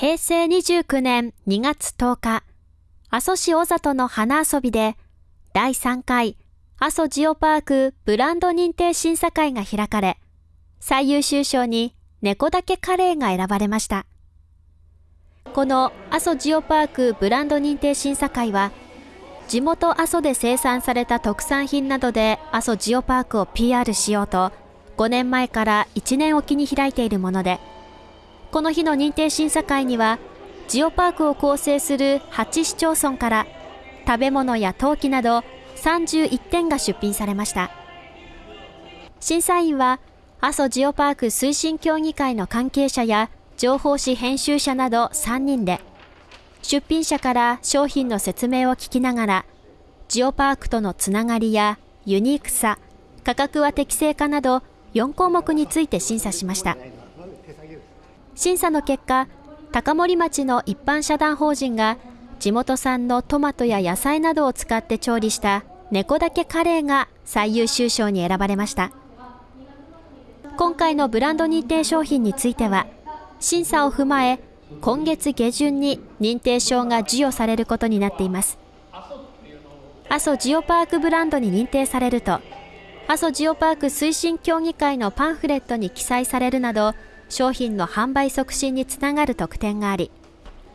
平成29年2月10日、阿蘇市小里の花遊びで、第3回阿蘇ジオパークブランド認定審査会が開かれ、最優秀賞に猫だけカレーが選ばれました。この阿蘇ジオパークブランド認定審査会は、地元阿蘇で生産された特産品などで阿蘇ジオパークを PR しようと、5年前から1年おきに開いているもので、この日の認定審査会には、ジオパークを構成する8市町村から食べ物や陶器など31点が出品されました。審査員は、阿蘇ジオパーク推進協議会の関係者や情報誌編集者など3人で、出品者から商品の説明を聞きながら、ジオパークとのつながりやユニークさ、価格は適正かなど4項目について審査しました。審査の結果、高森町の一般社団法人が地元産のトマトや野菜などを使って調理した猫だけカレーが最優秀賞に選ばれました。今回のブランド認定商品については、審査を踏まえ、今月下旬に認定証が授与されることになっています。阿蘇ジオパークブランドに認定されると、阿蘇ジオパーク推進協議会のパンフレットに記載されるなど、商品の販売促進につながる特典があり、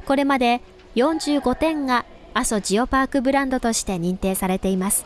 これまで45点が阿蘇ジオパークブランドとして認定されています。